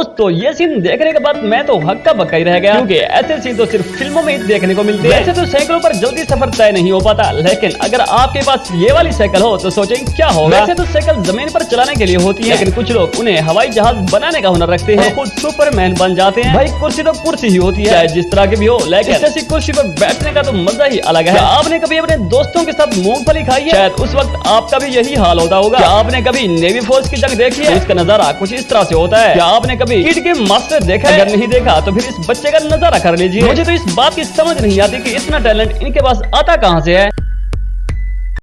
دوستو یہ سین دیکھنے کے بعد میں تو ہکا بکا ہی رہ گیا۔ کیونکہ ایسے سین تو صرف فلموں میں ہی دیکھنے کو ملتے ہیں۔ ایسے تو سائیکلوں پر جلدی سفر طے نہیں ہو پاتا لیکن اگر آپ کے پاس یہ والی سائیکل ہو تو سوچیں کیا ہوگا۔ ہاں۔ ویسے تو سائیکل زمین پر چلانے کے لیے ہوتی ہے لیکن کچھ لوگ انہیں ہوائی جہاز بنانے کا ہنر رکھتے ہیں۔ خود سپر مین بن جاتے ہیں۔ بھائی کرسی تو کرسی ہی ہوتی ہے۔ جس طرح کی بھی ہو لیکن ایسی کرسی پر بیٹھنے کا تو مزہ ہی الگ ہے۔ ہاں۔ آپ نے کبھی اپنے دوستوں کے ساتھ مونگ پھلی کھائی ہے؟ شاید اس وقت آپ کا بھی یہی حال ہوتا ہوگا۔ آپ نے کبھی نیوی فورس کی جنگ دیکھی ہے؟ اس کا نظارہ کچھ اس طرح سے ہوتا ہے۔ آپ نے کبھی کبھی کٹ کے ماسٹر دیکھا اگر نہیں دیکھا تو پھر اس بچے کا نظارہ کر لیجیے مجھے تو اس بات کی سمجھ نہیں آتی کہ اتنا ٹیلنٹ ان کے پاس آتا کہاں سے ہے